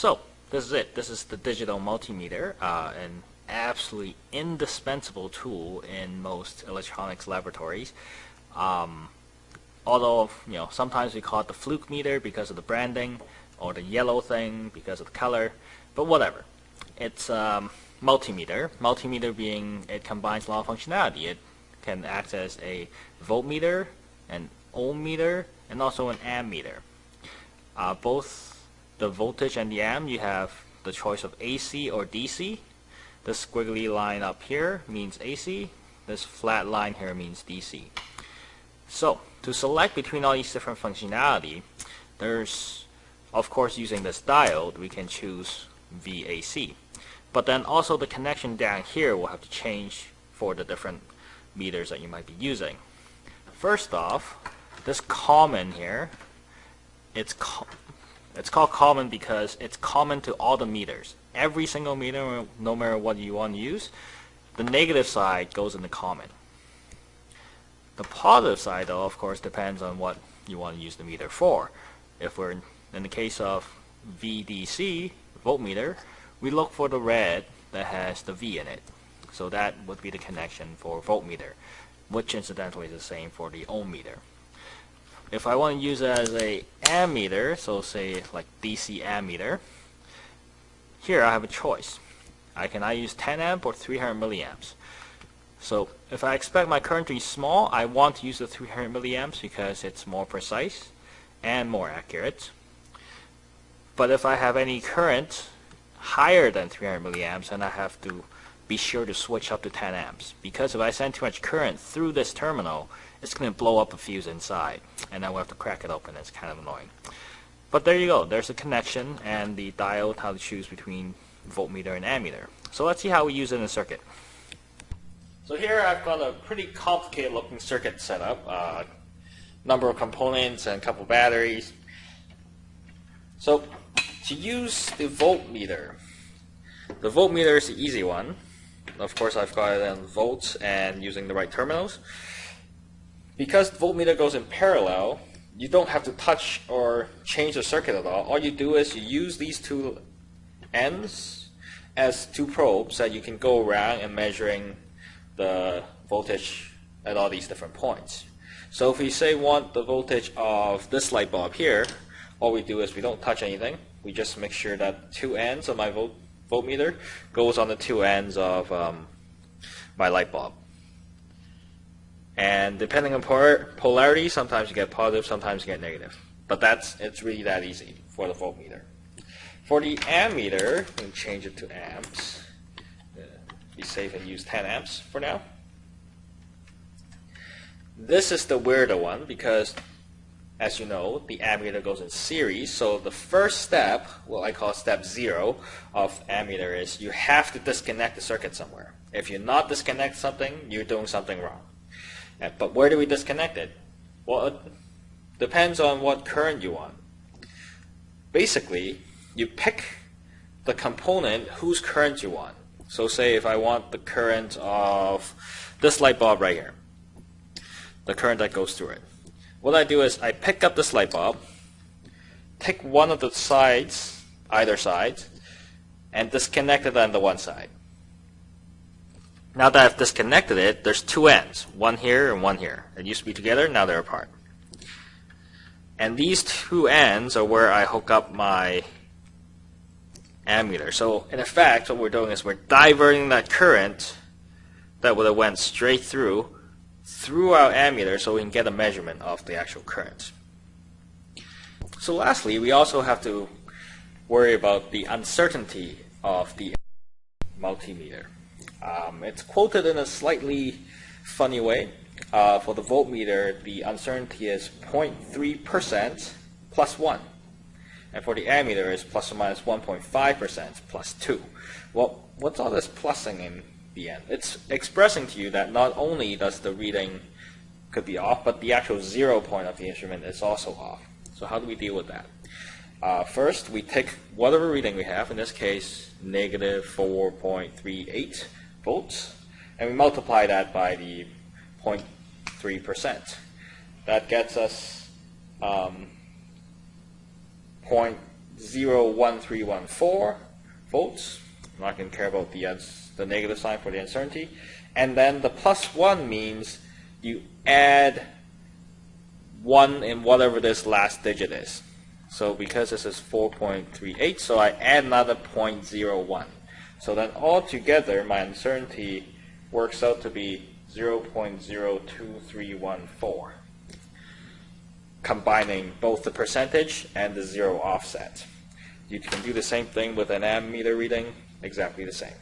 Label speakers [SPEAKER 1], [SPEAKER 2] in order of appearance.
[SPEAKER 1] So this is it. This is the digital multimeter, uh, an absolutely indispensable tool in most electronics laboratories. Um, although you know sometimes we call it the fluke meter because of the branding, or the yellow thing because of the color, but whatever. It's um, multimeter. Multimeter being it combines a lot of functionality. It can act as a voltmeter, an ohm meter, and also an ammeter. Uh, both the voltage and the amp, you have the choice of AC or DC. This squiggly line up here means AC. This flat line here means DC. So, to select between all these different functionality, there's, of course, using this diode, we can choose VAC. But then also the connection down here will have to change for the different meters that you might be using. First off, this common here, it's it's called common because it's common to all the meters. Every single meter, no matter what you want to use, the negative side goes in the common. The positive side, though, of course, depends on what you want to use the meter for. If we're in, the case of VDC, voltmeter, we look for the red that has the V in it. So that would be the connection for voltmeter, which incidentally is the same for the ohm meter. If I want to use it as a ammeter, so say like DC ammeter, here I have a choice. I can either use 10 amp or 300 milliamps. So if I expect my current to be small, I want to use the 300 milliamps because it's more precise and more accurate. But if I have any current higher than 300 milliamps, then I have to be sure to switch up to 10 amps. Because if I send too much current through this terminal, it's going to blow up a fuse inside. And then we'll have to crack it open. It's kind of annoying. But there you go. There's a connection and the diode, how to choose between voltmeter and ammeter. So let's see how we use it in a circuit. So here I've got a pretty complicated looking circuit setup. Uh, number of components and a couple batteries. So to use the voltmeter, the voltmeter is the easy one. Of course I've got it in volts and using the right terminals. Because voltmeter goes in parallel, you don't have to touch or change the circuit at all. All you do is you use these two ends as two probes that you can go around and measuring the voltage at all these different points. So if we say want the voltage of this light bulb here, all we do is we don't touch anything. We just make sure that two ends of my volt voltmeter goes on the two ends of um, my light bulb. And depending on polarity, sometimes you get positive, sometimes you get negative. But that's it's really that easy for the voltmeter. For the ammeter, we change it to amps. Be safe and use 10 amps for now. This is the weirder one because, as you know, the ammeter goes in series. So the first step, what I call step zero of ammeter, is you have to disconnect the circuit somewhere. If you're not disconnect something, you're doing something wrong. Uh, but where do we disconnect it? Well, it depends on what current you want. Basically, you pick the component whose current you want. So say if I want the current of this light bulb right here, the current that goes through it. What I do is I pick up this light bulb, take one of the sides, either side, and disconnect it on the one side. Now that I've disconnected it, there's two ends, one here and one here. It used to be together, now they're apart. And these two ends are where I hook up my ammeter. So in effect, what we're doing is we're diverting that current that would have went straight through through our ammeter so we can get a measurement of the actual current. So lastly, we also have to worry about the uncertainty of the multimeter. Um, it's quoted in a slightly funny way. Uh, for the voltmeter, the uncertainty is 0.3% plus 1. And for the ammeter, it's plus or minus 1.5% plus 2. Well, what's all this plussing in the end? It's expressing to you that not only does the reading could be off, but the actual zero point of the instrument is also off. So how do we deal with that? Uh, first, we take whatever reading we have, in this case, negative 4.38 volts, and we multiply that by the 0.3%. That gets us um, 0.01314 volts. I'm not going to care about the, the negative sign for the uncertainty. And then the plus 1 means you add 1 in whatever this last digit is. So because this is 4.38, so I add another 0.01. So then altogether, my uncertainty works out to be 0.02314, combining both the percentage and the zero offset. You can do the same thing with an ammeter reading, exactly the same.